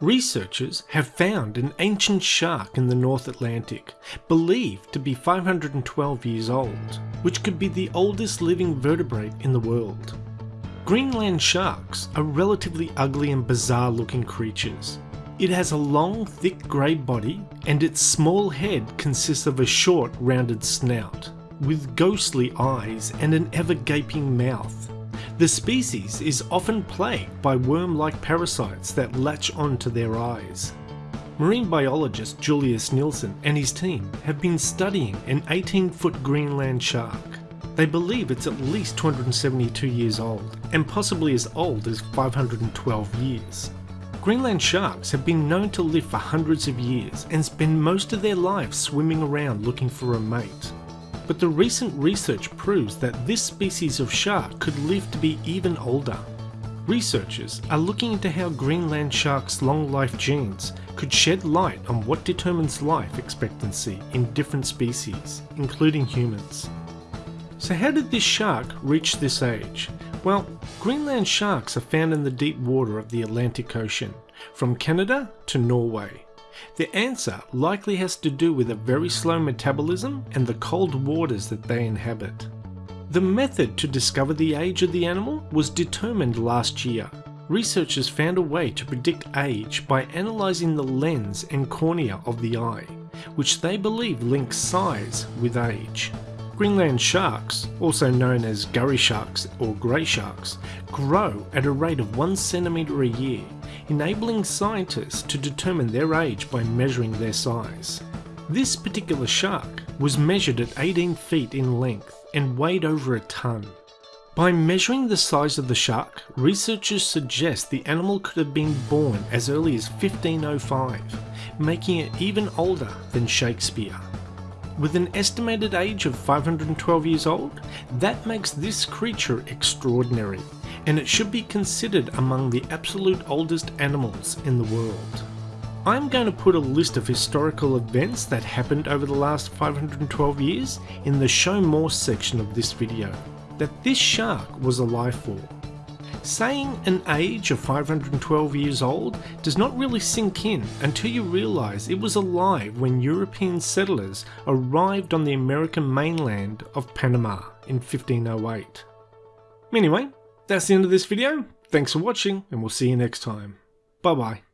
Researchers have found an ancient shark in the North Atlantic, believed to be 512 years old, which could be the oldest living vertebrate in the world. Greenland sharks are relatively ugly and bizarre looking creatures. It has a long, thick grey body, and its small head consists of a short, rounded snout, with ghostly eyes and an ever gaping mouth. The species is often plagued by worm-like parasites that latch onto their eyes. Marine biologist Julius Nielsen and his team have been studying an 18-foot Greenland shark. They believe it's at least 272 years old, and possibly as old as 512 years. Greenland sharks have been known to live for hundreds of years and spend most of their lives swimming around looking for a mate but the recent research proves that this species of shark could live to be even older. Researchers are looking into how Greenland sharks' long life genes could shed light on what determines life expectancy in different species, including humans. So how did this shark reach this age? Well, Greenland sharks are found in the deep water of the Atlantic Ocean, from Canada to Norway. The answer likely has to do with a very slow metabolism and the cold waters that they inhabit. The method to discover the age of the animal was determined last year. Researchers found a way to predict age by analysing the lens and cornea of the eye, which they believe links size with age. Greenland sharks, also known as gurry sharks or grey sharks, grow at a rate of 1 centimetre a year, enabling scientists to determine their age by measuring their size. This particular shark was measured at 18 feet in length and weighed over a tonne. By measuring the size of the shark, researchers suggest the animal could have been born as early as 1505, making it even older than Shakespeare. With an estimated age of 512 years old, that makes this creature extraordinary, and it should be considered among the absolute oldest animals in the world. I'm going to put a list of historical events that happened over the last 512 years in the show more section of this video, that this shark was alive for. Saying an age of 512 years old does not really sink in until you realise it was alive when European settlers arrived on the American mainland of Panama in 1508. Anyway, that's the end of this video. Thanks for watching and we'll see you next time. Bye bye.